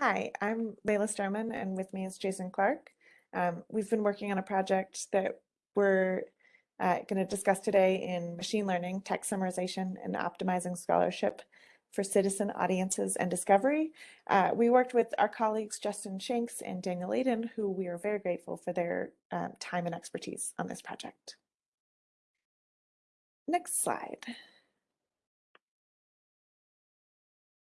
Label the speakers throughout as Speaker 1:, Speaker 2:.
Speaker 1: Hi, I'm Layla Sterman, and with me is Jason Clark. Um, we've been working on a project that we're uh, going to discuss today in machine learning, text summarization, and optimizing scholarship for citizen audiences and discovery. Uh, we worked with our colleagues Justin Shanks and Daniel Aiden, who we are very grateful for their um, time and expertise on this project. Next slide.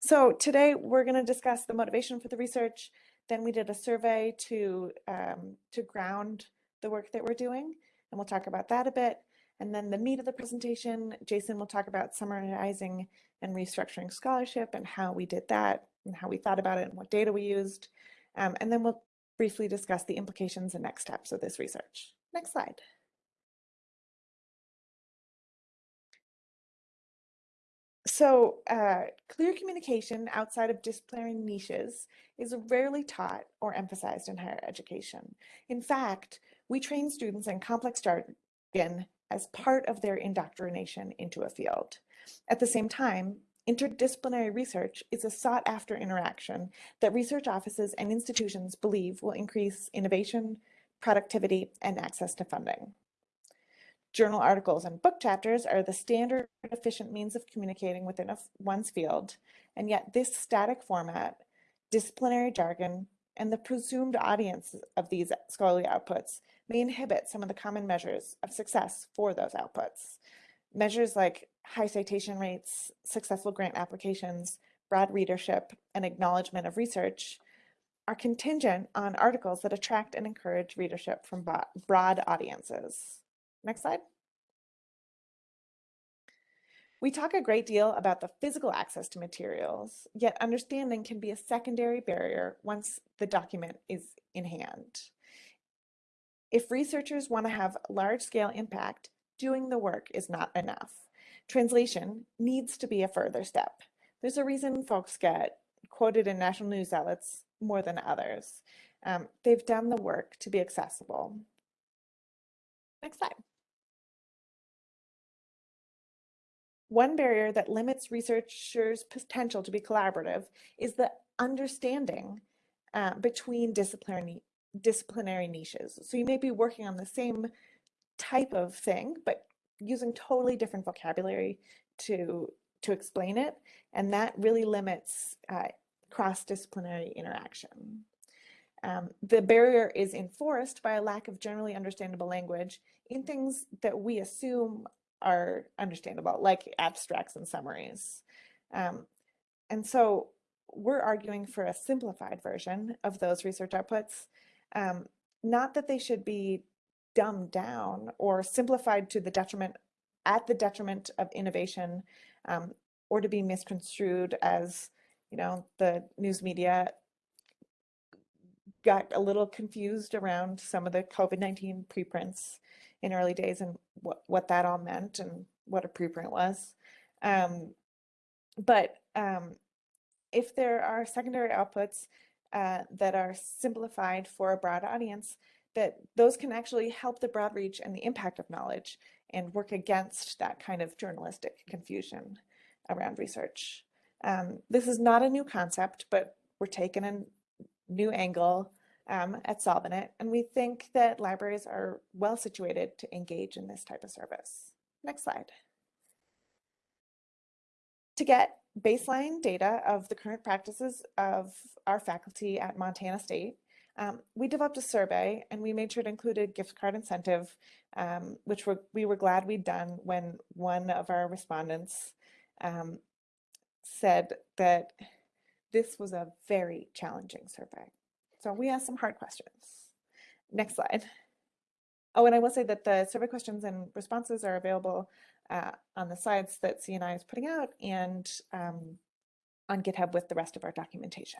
Speaker 1: So today we're going to discuss the motivation for the research. Then we did a survey to, um, to ground the work that we're doing, and we'll talk about that a bit. And then the meat of the presentation, Jason will talk about summarizing and restructuring scholarship and how we did that and how we thought about it and what data we used. Um, and then we'll briefly discuss the implications and next steps of this research. Next slide. So uh, clear communication outside of disciplinary niches is rarely taught or emphasized in higher education. In fact, we train students in complex jargon as part of their indoctrination into a field. At the same time, interdisciplinary research is a sought after interaction that research offices and institutions believe will increase innovation, productivity, and access to funding. Journal articles and book chapters are the standard efficient means of communicating within a, one's field, and yet this static format, disciplinary jargon, and the presumed audience of these scholarly outputs may inhibit some of the common measures of success for those outputs. Measures like high citation rates, successful grant applications, broad readership, and acknowledgement of research are contingent on articles that attract and encourage readership from broad audiences. Next slide. We talk a great deal about the physical access to materials, yet understanding can be a secondary barrier once the document is in hand. If researchers want to have large-scale impact, doing the work is not enough. Translation needs to be a further step. There's a reason folks get quoted in national news outlets more than others. Um, they've done the work to be accessible. Next slide. One barrier that limits researchers' potential to be collaborative is the understanding uh, between disciplinary, disciplinary niches. So you may be working on the same type of thing, but using totally different vocabulary to, to explain it. And that really limits uh, cross-disciplinary interaction. Um, the barrier is enforced by a lack of generally understandable language in things that we assume are understandable, like abstracts and summaries. Um, and so we're arguing for a simplified version of those research outputs, um, not that they should be dumbed down or simplified to the detriment, at the detriment of innovation, um, or to be misconstrued as, you know, the news media got a little confused around some of the COVID-19 preprints in early days and what, what that all meant and what a preprint was. Um, but um, if there are secondary outputs uh, that are simplified for a broad audience, that those can actually help the broad reach and the impact of knowledge and work against that kind of journalistic confusion around research. Um, this is not a new concept, but we're taking a new angle um, at solving it. And we think that libraries are well situated to engage in this type of service. Next slide. To get baseline data of the current practices of our faculty at Montana State, um, we developed a survey and we made sure it included gift card incentive, um, which we were glad we'd done when one of our respondents um, said that this was a very challenging survey. So we asked some hard questions. Next slide. Oh, and I will say that the survey questions and responses are available uh, on the slides that CNI is putting out and um, on GitHub with the rest of our documentation.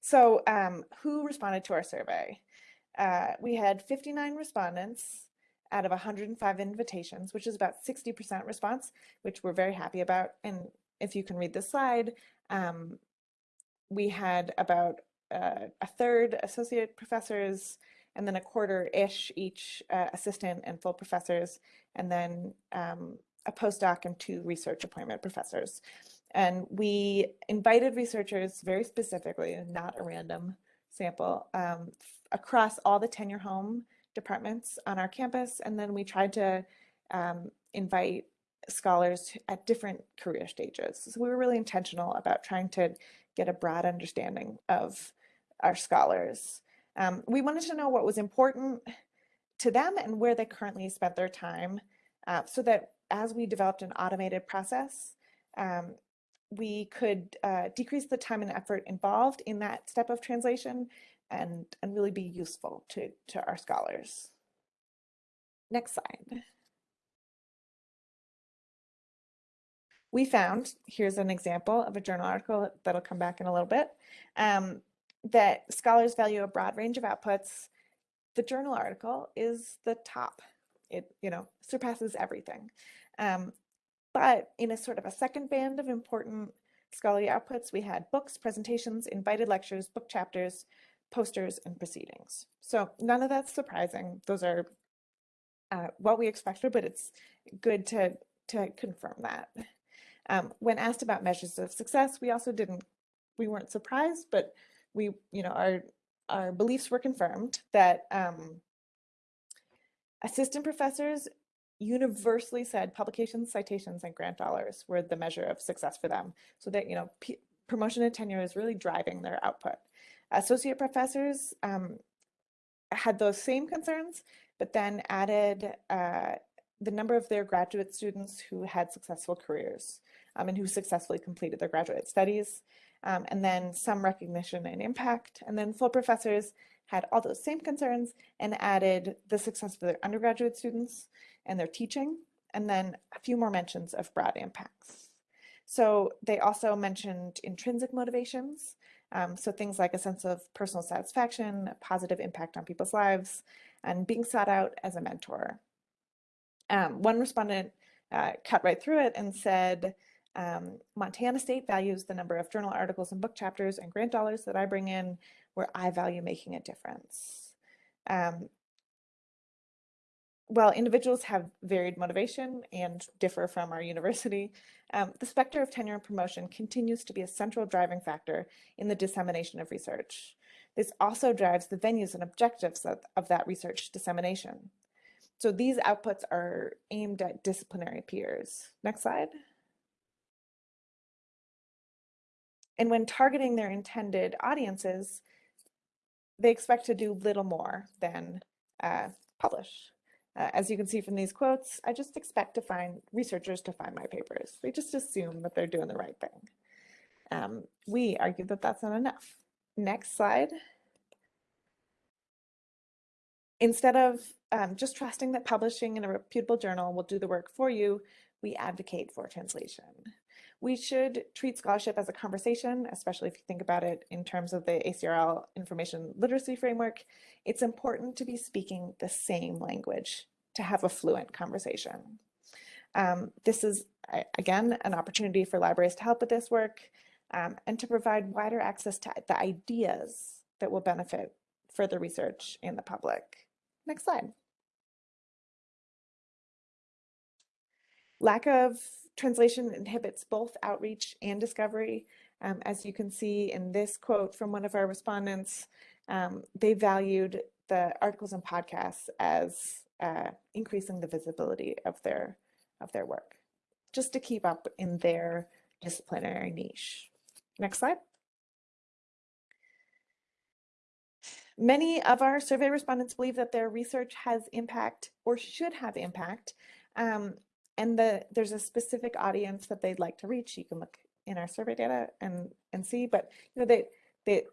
Speaker 1: So um, who responded to our survey? Uh, we had 59 respondents out of 105 invitations, which is about 60% response, which we're very happy about. And if you can read the slide, um, we had about uh, a third associate professors, and then a quarter-ish each uh, assistant and full professors, and then um, a postdoc and two research appointment professors. And we invited researchers very specifically, not a random sample, um, across all the tenure home departments on our campus. And then we tried to um, invite scholars at different career stages. So we were really intentional about trying to get a broad understanding of our scholars. Um, we wanted to know what was important to them and where they currently spent their time uh, so that as we developed an automated process, um, we could uh, decrease the time and effort involved in that step of translation and, and really be useful to, to our scholars. Next slide. We found, here's an example of a journal article that'll come back in a little bit, um, that scholars value a broad range of outputs. The journal article is the top. It, you know, surpasses everything. Um, but in a sort of a second band of important scholarly outputs, we had books, presentations, invited lectures, book chapters, posters, and proceedings. So none of that's surprising. Those are uh, what we expected, but it's good to, to confirm that. Um, when asked about measures of success, we also didn't, we weren't surprised, but we, you know, our, our beliefs were confirmed that um, assistant professors universally said publications, citations, and grant dollars were the measure of success for them. So that, you know, promotion and tenure is really driving their output. Associate professors um, had those same concerns, but then added uh, the number of their graduate students who had successful careers um, and who successfully completed their graduate studies, um, and then some recognition and impact. And then full professors had all those same concerns and added the success of their undergraduate students and their teaching, and then a few more mentions of broad impacts. So they also mentioned intrinsic motivations, um, so things like a sense of personal satisfaction, a positive impact on people's lives, and being sought out as a mentor. Um, one respondent uh, cut right through it and said, um, Montana State values the number of journal articles and book chapters and grant dollars that I bring in where I value making a difference. Um, while individuals have varied motivation and differ from our university, um, the specter of tenure and promotion continues to be a central driving factor in the dissemination of research. This also drives the venues and objectives of, of that research dissemination. So these outputs are aimed at disciplinary peers. Next slide. And when targeting their intended audiences, they expect to do little more than uh, publish. Uh, as you can see from these quotes, I just expect to find researchers to find my papers. They just assume that they're doing the right thing. Um, we argue that that's not enough. Next slide. Instead of um, just trusting that publishing in a reputable journal will do the work for you, we advocate for translation. We should treat scholarship as a conversation, especially if you think about it in terms of the ACRL information literacy framework. It's important to be speaking the same language to have a fluent conversation. Um, this is, again, an opportunity for libraries to help with this work um, and to provide wider access to the ideas that will benefit further research in the public. Next slide. Lack of translation inhibits both outreach and discovery. Um, as you can see in this quote from one of our respondents, um, they valued the articles and podcasts as uh, increasing the visibility of their of their work, just to keep up in their disciplinary niche. Next slide. Many of our survey respondents believe that their research has impact or should have impact um, and the there's a specific audience that they'd like to reach. You can look in our survey data and and see, but you know they they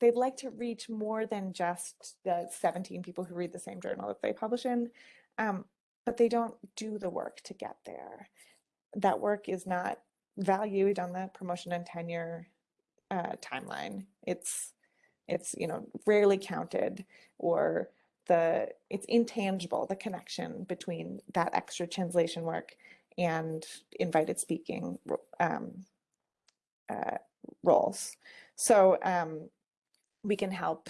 Speaker 1: they'd like to reach more than just the 17 people who read the same journal that they publish in, um, but they don't do the work to get there. That work is not valued on the promotion and tenure uh, timeline. It's it's you know rarely counted or the it's intangible the connection between that extra translation work and invited speaking um, uh, roles. So um, we can help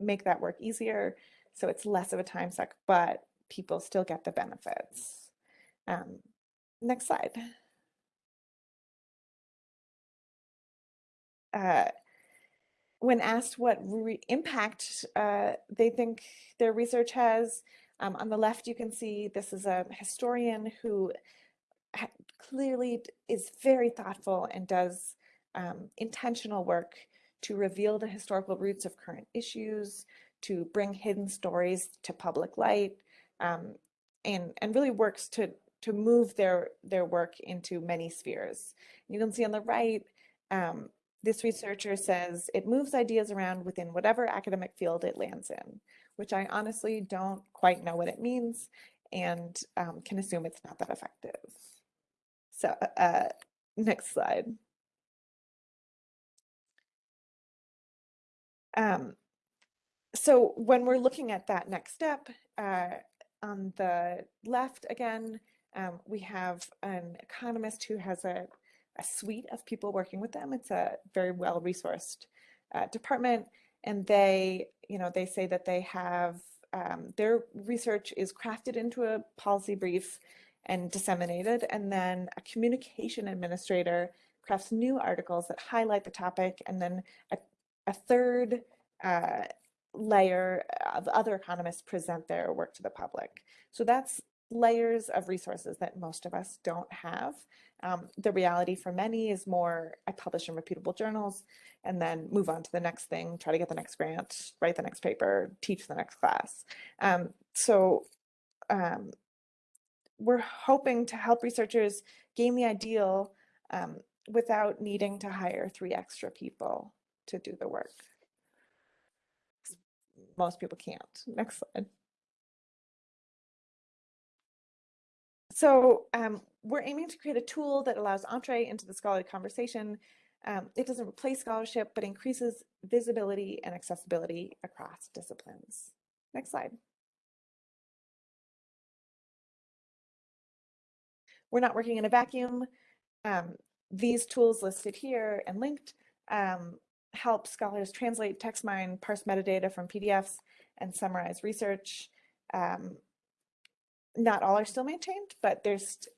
Speaker 1: make that work easier so it's less of a time suck, but people still get the benefits. Um, next slide. Uh, when asked what impact uh, they think their research has, um, on the left you can see this is a historian who clearly is very thoughtful and does um, intentional work to reveal the historical roots of current issues, to bring hidden stories to public light, um, and, and really works to, to move their, their work into many spheres. You can see on the right, um, this researcher says it moves ideas around within whatever academic field it lands in, which I honestly don't quite know what it means and um, can assume it's not that effective. So uh, next slide. Um, so when we're looking at that next step, uh, on the left again, um, we have an economist who has a, a, suite of people working with them. It's a very well resourced uh, department, and they, you know, they say that they have um, their research is crafted into a policy brief and disseminated, and then a communication administrator crafts new articles that highlight the topic, and then a, a third uh, layer of other economists present their work to the public. So that's layers of resources that most of us don't have. Um, the reality for many is more, I publish in reputable journals and then move on to the next thing, try to get the next grant, write the next paper, teach the next class. Um, so um, we're hoping to help researchers gain the ideal um, without needing to hire three extra people to do the work most people can't. Next slide. So um, we're aiming to create a tool that allows entree into the scholarly conversation. Um, it doesn't replace scholarship, but increases visibility and accessibility across disciplines. Next slide. We're not working in a vacuum. Um, these tools listed here and linked um, help scholars translate, text mine, parse metadata from PDFs, and summarize research. Um, not all are still maintained, but there's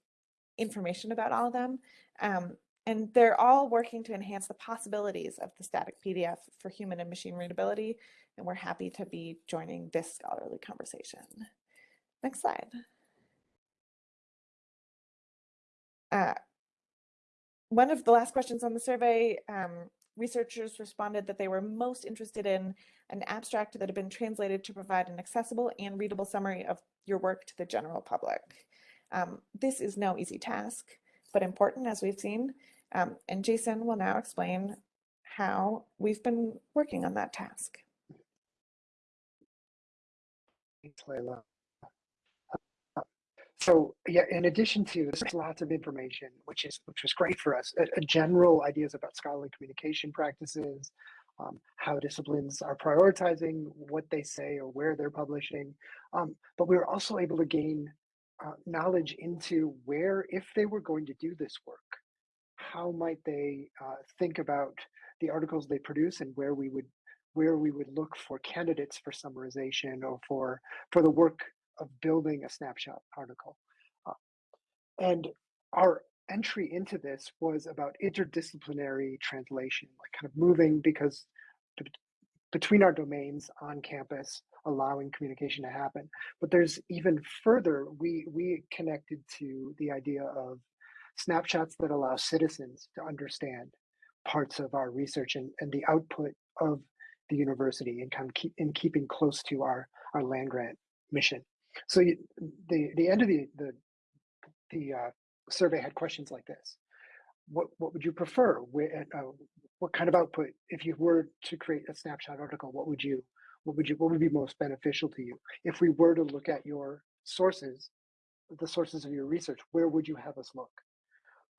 Speaker 1: information about all of them. Um, and they're all working to enhance the possibilities of the static PDF for human and machine readability. And we're happy to be joining this scholarly conversation. Next slide. Uh, one of the last questions on the survey um, researchers responded that they were most interested in an abstract that had been translated to provide an accessible and readable summary of your work to the general public. Um, this is no easy task, but important as we've seen. Um, and Jason will now explain how we've been working on that task.
Speaker 2: Thanks, Layla. So yeah, in addition to this, lots of information, which is which was great for us. A, a general ideas about scholarly communication practices, um, how disciplines are prioritizing what they say or where they're publishing. Um, but we were also able to gain uh, knowledge into where, if they were going to do this work, how might they uh, think about the articles they produce and where we would where we would look for candidates for summarization or for for the work of building a snapshot article. Uh, and our entry into this was about interdisciplinary translation, like kind of moving because between our domains on campus, allowing communication to happen. But there's even further, we, we connected to the idea of snapshots that allow citizens to understand parts of our research and, and the output of the university and kind of keep in keeping close to our, our land grant mission. So you, the the end of the the the uh, survey had questions like this: What what would you prefer? Uh, what kind of output, if you were to create a snapshot article, what would you what would you what would be most beneficial to you? If we were to look at your sources, the sources of your research, where would you have us look?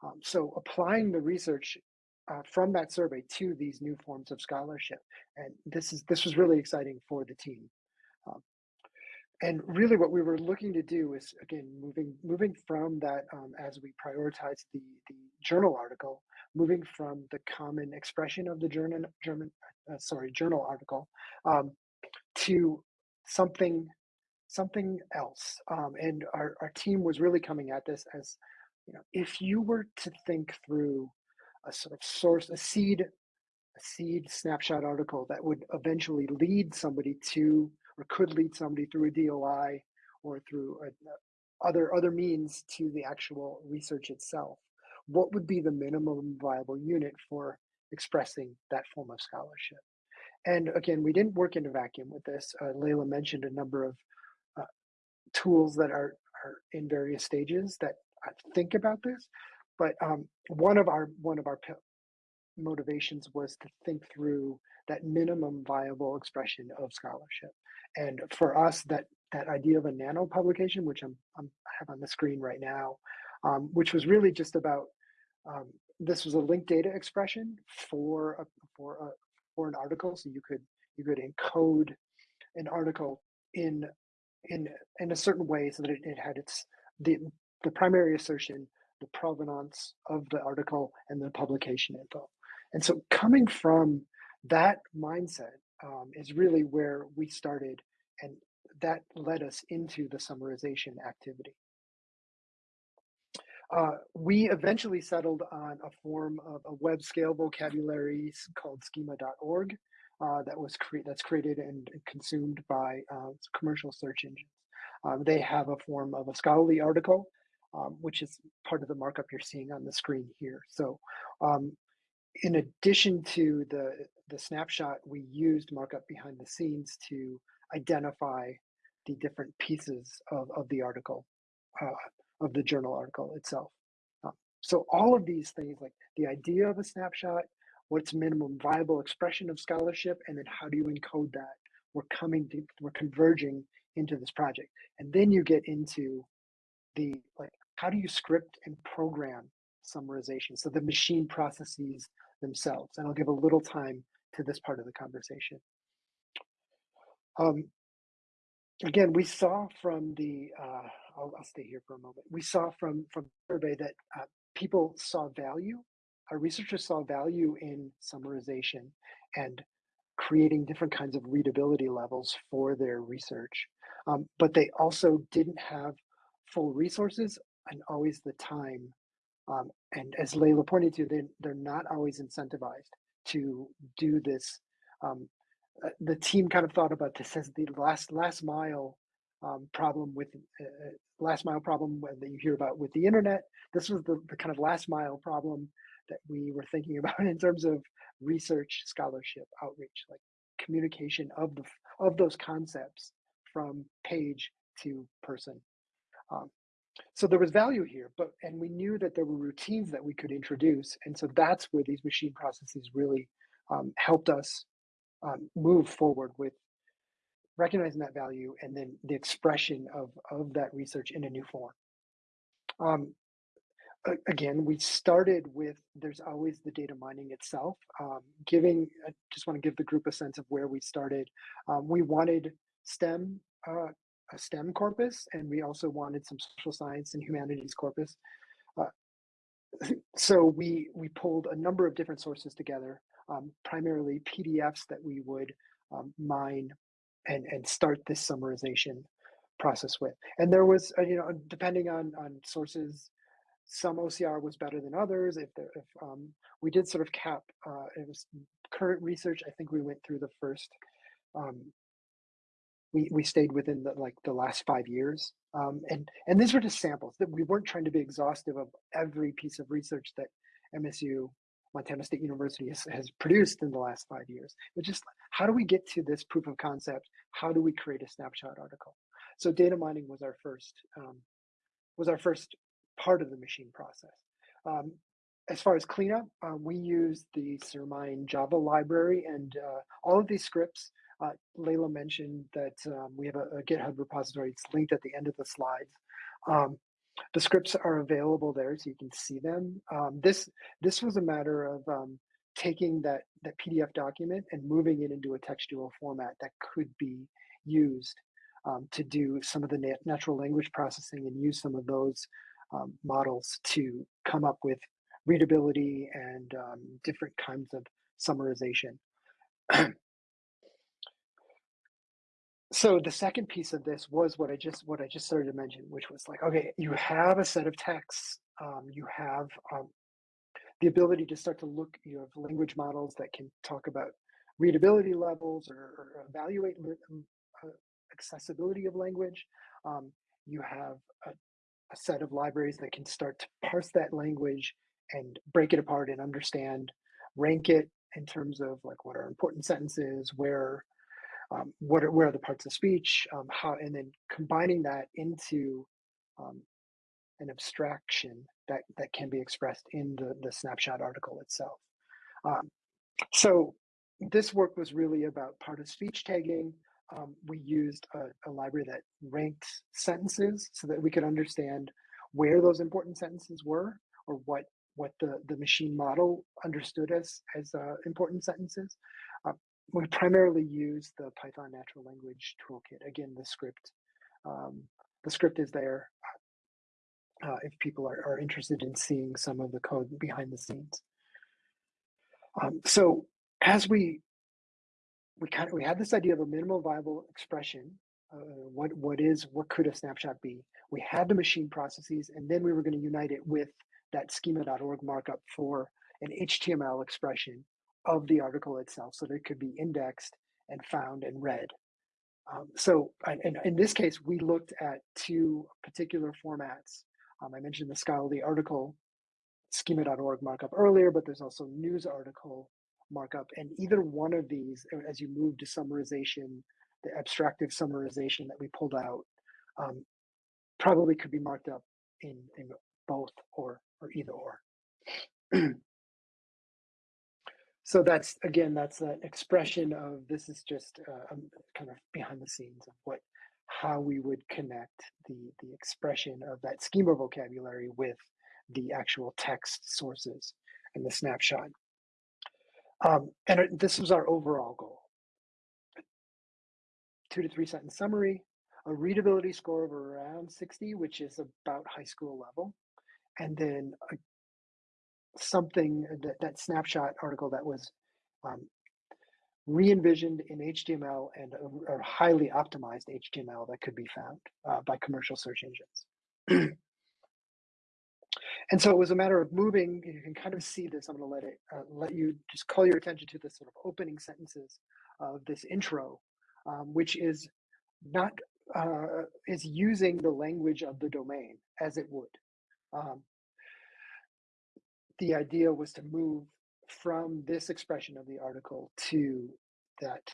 Speaker 2: Um, so applying the research uh, from that survey to these new forms of scholarship, and this is this was really exciting for the team. Um, and really what we were looking to do is again moving moving from that um, as we prioritize the the journal article moving from the common expression of the german german uh, sorry journal article um, to something something else. Um, and our, our team was really coming at this as, you know, if you were to think through a sort of source, a seed, a seed snapshot article that would eventually lead somebody to, or could lead somebody through a DOI or through a, other other means to the actual research itself. What would be the minimum viable unit for expressing that form of scholarship? And again, we didn't work in a vacuum with this. Uh, Layla mentioned a number of uh, tools that are, are in various stages that think about this. But um, one of our one of our motivations was to think through that minimum viable expression of scholarship. And for us, that that idea of a nano publication, which I'm, I'm i have on the screen right now, um, which was really just about um, this was a linked data expression for a, for a, for an article, so you could you could encode an article in in in a certain way so that it, it had its the the primary assertion, the provenance of the article, and the publication info. And so coming from that mindset um, is really where we started, and that led us into the summarization activity. Uh, we eventually settled on a form of a web scale vocabulary called schema.org uh, that was cre that's created and consumed by uh, commercial search engines. Um, they have a form of a scholarly article, um, which is part of the markup you're seeing on the screen here. So um, in addition to the, the snapshot, we used markup behind the scenes to identify the different pieces of, of the article uh, of the journal article itself. Um, so all of these things, like the idea of a snapshot, what's minimum viable expression of scholarship, and then how do you encode that? We're coming to, we're converging into this project. And then you get into the, like, how do you script and program summarization? So the machine processes themselves. And I'll give a little time to this part of the conversation. Um, again, we saw from the, uh, I'll, I'll, stay here for a moment. We saw from from survey that uh, people saw value. Our researchers saw value in summarization and creating different kinds of readability levels for their research. Um, but they also didn't have full resources and always the time. Um, and as Layla pointed to, they, they're not always incentivized to do this um, uh, the team kind of thought about this as the last last mile um, problem with uh, uh last mile problem that you hear about with the internet. This was the, the kind of last mile problem that we were thinking about in terms of research, scholarship, outreach, like communication of the of those concepts from page to person. Um, so there was value here, but and we knew that there were routines that we could introduce, and so that's where these machine processes really um, helped us um, move forward with recognizing that value and then the expression of, of that research in a new form. Um, again, we started with there's always the data mining itself. Um, giving, I just want to give the group a sense of where we started. Um, we wanted STEM, uh, a STEM corpus, and we also wanted some social science and humanities corpus. Uh, so we we pulled a number of different sources together um, primarily PDFs that we would um, mine and, and start this summarization process with. And there was, uh, you know, depending on, on sources, some OCR was better than others. If, there, if um, we did sort of cap, uh, it was current research, I think we went through the first, um, we, we stayed within the, like the last five years. Um, and, and these were just samples that we weren't trying to be exhaustive of every piece of research that MSU Montana State University has, has produced in the last five years. But just how do we get to this proof of concept? How do we create a snapshot article? So data mining was our first um, was our first part of the machine process. Um, as far as cleanup, uh, we use the CERMINE Java library and uh, all of these scripts. Uh, Layla mentioned that um, we have a, a, GitHub repository. It's linked at the end of the slides. Um, the scripts are available there so you can see them. Um, this this was a matter of um, taking that that PDF document and moving it into a textual format that could be used um, to do some of the nat natural language processing and use some of those um, models to come up with readability and um, different kinds of summarization. so the second piece of this was what I just what I just started to mention, which was like, okay, you have a set of texts, um, you have um, the ability to start to look, you have language models that can talk about readability levels or, or evaluate um, uh, accessibility of language. Um, you have a, a set of libraries that can start to parse that language and break it apart and understand, rank it in terms of like what are important sentences, where um, what are, where are the parts of speech, um, how, and then combining that into um, an abstraction that, that can be expressed in the, the snapshot article itself. Um, so this work was really about part of speech tagging. Um, we used a, a library that ranked sentences so that we could understand where those important sentences were or what what the, the machine model understood as, as uh, important sentences. Uh, we primarily use the Python natural language toolkit. Again, the script, um, the script is there uh, if people are, are interested in seeing some of the code behind the scenes. Um, so as we we kind of we had this idea of a minimal viable expression. Uh, what what is what could a snapshot be? We had the machine processes, and then we were going to unite it with that schema.org markup for an HTML expression of the article itself so that it could be indexed and found and read. Um, so and in this case, we looked at two particular formats. Um, I mentioned the scholarly article schema.org markup earlier, but there's also news article markup. And either one of these, as you move to summarization, the abstractive summarization that we pulled out, um, probably could be marked up in, in both or, or either or. so that's again that's an expression of this is just uh, kind of behind the scenes of what how we would connect the the expression of that schema vocabulary with the actual text sources and the snapshot. Um, and this was our overall goal. Two to three sentence summary a readability score of around 60 which is about high school level and then a, something that, that snapshot article that was um, re-envisioned in HTML and a, a, highly optimized HTML that could be found uh, by commercial search engines. and so it was a matter of moving. You can kind of see this. I'm going to let it uh, let you just call your attention to the sort of opening sentences of this intro, um, which is not uh, is using the language of the domain as it would. Um, the idea was to move from this expression of the article to that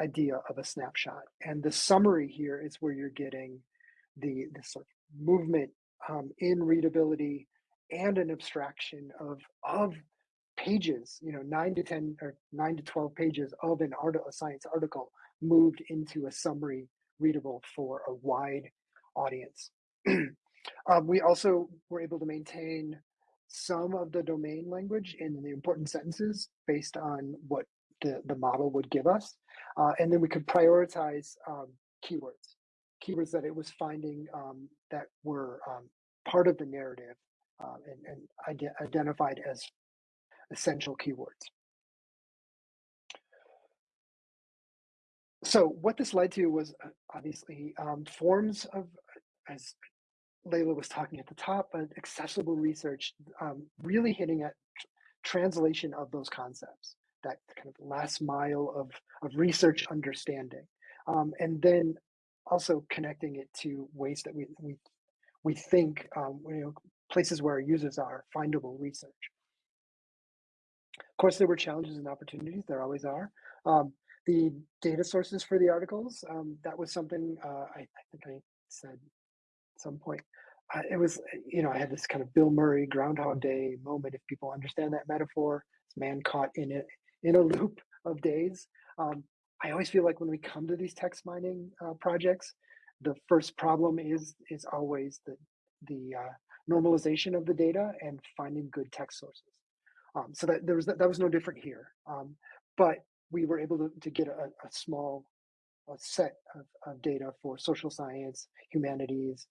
Speaker 2: idea of a snapshot. And the summary here is where you're getting the, the sort of movement um, in readability and an abstraction of, of pages, you know, nine to 10 or nine to 12 pages of an art, a science article moved into a summary readable for a wide audience. um, we also were able to maintain some of the domain language in the important sentences based on what the, the model would give us. Uh, and then we could prioritize um, keywords, keywords that it was finding um, that were um, part of the narrative uh, and, and ide identified as essential keywords. So what this led to was uh, obviously um, forms of, as Layla was talking at the top, but accessible research, um, really hitting at translation of those concepts, that kind of last mile of, of research understanding. Um, and then also connecting it to ways that we, we, we think, um, you know, places where our users are, findable research. Of course, there were challenges and opportunities, there always are. Um, the data sources for the articles, um, that was something uh, I, I think I said some point. Uh, it was, you know, I had this kind of Bill Murray Groundhog Day moment. If people understand that metaphor, this man caught in it in a loop of days. Um, I always feel like when we come to these text mining uh, projects, the first problem is is always the the uh, normalization of the data and finding good text sources. Um, so that there was that, that was no different here. Um, but we were able to, to get a, a small a set of, of data for social science, humanities,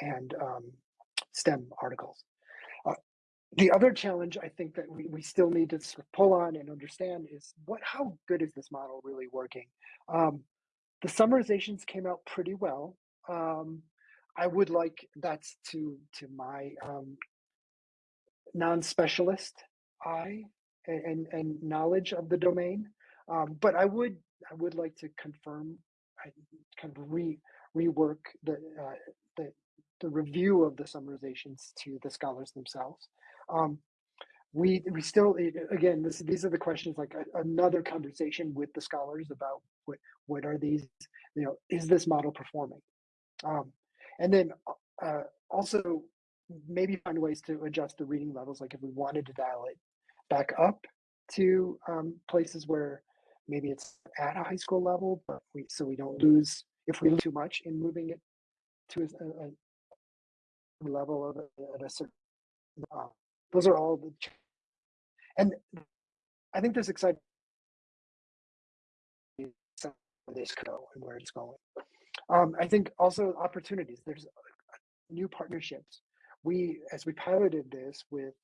Speaker 2: and um, STEM articles. Uh, the other challenge I think that we, we still need to sort of pull on and understand is what how good is this model really working? Um, the summarizations came out pretty well. Um, I would like that's to to my um, non-specialist eye and, and, and knowledge of the domain. Um, but I would I would like to confirm, I kind of re rework the uh, the the review of the summarizations to the scholars themselves. Um, we we still again this these are the questions like a, another conversation with the scholars about what what are these you know is this model performing um, and then uh, also maybe find ways to adjust the reading levels like if we wanted to dial it back up to um, places where maybe it's at a high school level but we so we don't lose if we lose too much in moving it to a, a level of a, at a certain uh, those are all the and I think this exciting this go and where it's going. Um, I think also opportunities. There's new partnerships. We, as we piloted this with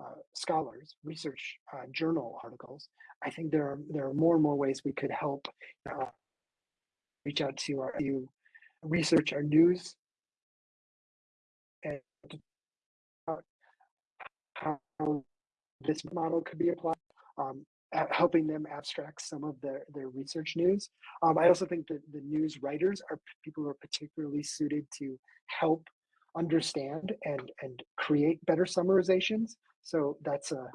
Speaker 2: uh, scholars, research uh, journal articles, I think there are there are more and more ways we could help uh, reach out to our you research our news and how this model could be applied, um, helping them abstract some of their, their research news. Um, I also think that the news writers are people who are particularly suited to help understand and, and create better summarizations. So that's a,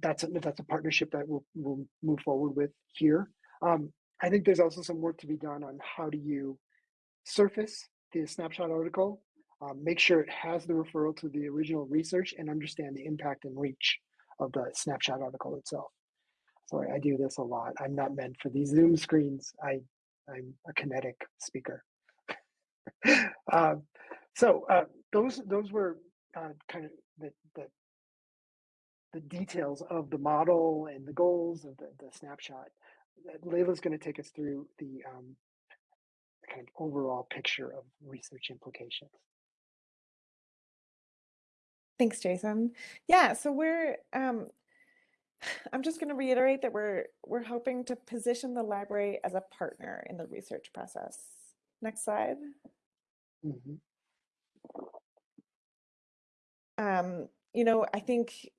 Speaker 2: that's a, that's a partnership that we'll, we'll move forward with here. Um, I think there's also some work to be done on how do you surface the snapshot article, um, make sure it has the referral to the original research and understand the impact and reach of the snapshot article itself. Sorry, I do this a lot. I'm not meant for these Zoom screens. I, I'm a kinetic speaker. uh, so uh, those those were uh, kind of the, the, the details of the model and the goals of the, the snapshot. Layla's going to take us through the um, kind of overall picture of research implications.
Speaker 1: Thanks, Jason. Yeah, so we're um, I'm just going to reiterate that we're we're hoping to position the library as a partner in the research process. Next slide. Mm -hmm. um, you know, I think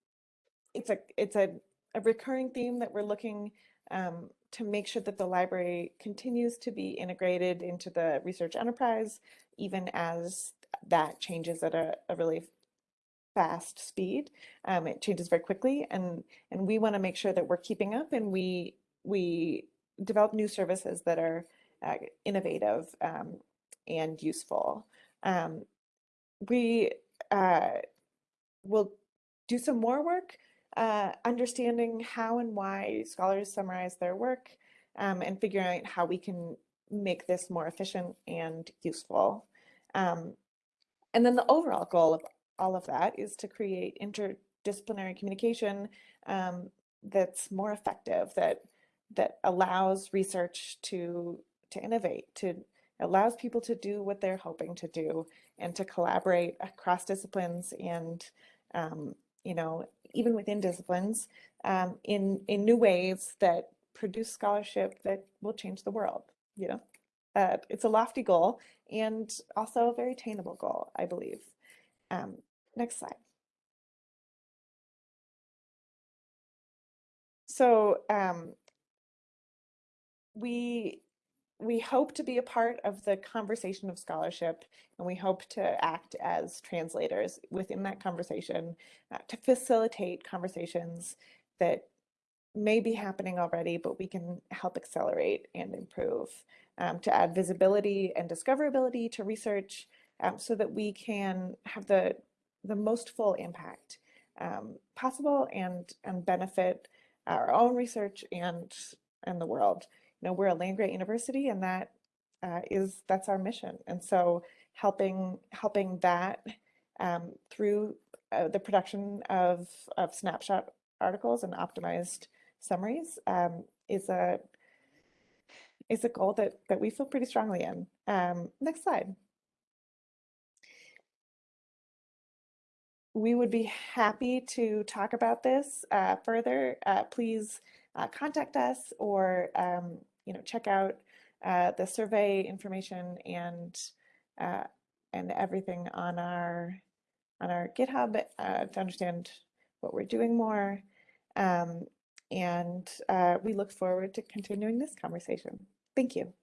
Speaker 1: it's a it's a, a recurring theme that we're looking um, to make sure that the library continues to be integrated into the research enterprise, even as that changes at a, a really fast speed. Um, it changes very quickly, and and we want to make sure that we're keeping up, and we we develop new services that are uh, innovative um, and useful. Um, we uh, will do some more work uh, understanding how and why scholars summarize their work um, and figuring out how we can make this more efficient and useful. Um, and then the overall goal of all of that is to create interdisciplinary communication um, that's more effective, that that allows research to to innovate, to allows people to do what they're hoping to do, and to collaborate across disciplines and um, you know even within disciplines um, in in new ways that produce scholarship that will change the world. You know, uh, it's a lofty goal and also a very attainable goal, I believe. Um, next slide. So um, we we hope to be a part of the conversation of scholarship and we hope to act as translators within that conversation uh, to facilitate conversations that may be happening already, but we can help accelerate and improve um, to add visibility and discoverability to research um, so that we can have the the most full impact um, possible and and benefit our own research and and the world. You know, we're a land grant university, and that uh, is that's our mission. And so, helping helping that um, through uh, the production of of snapshot articles and optimized summaries um, is a is a goal that that we feel pretty strongly in. Um, next slide. We would be happy to talk about this uh, further. Uh, please uh, contact us or um, you know check out uh, the survey information and uh, and everything on our on our GitHub uh, to understand what we're doing more. Um, and we look forward to continuing this conversation. Thank you.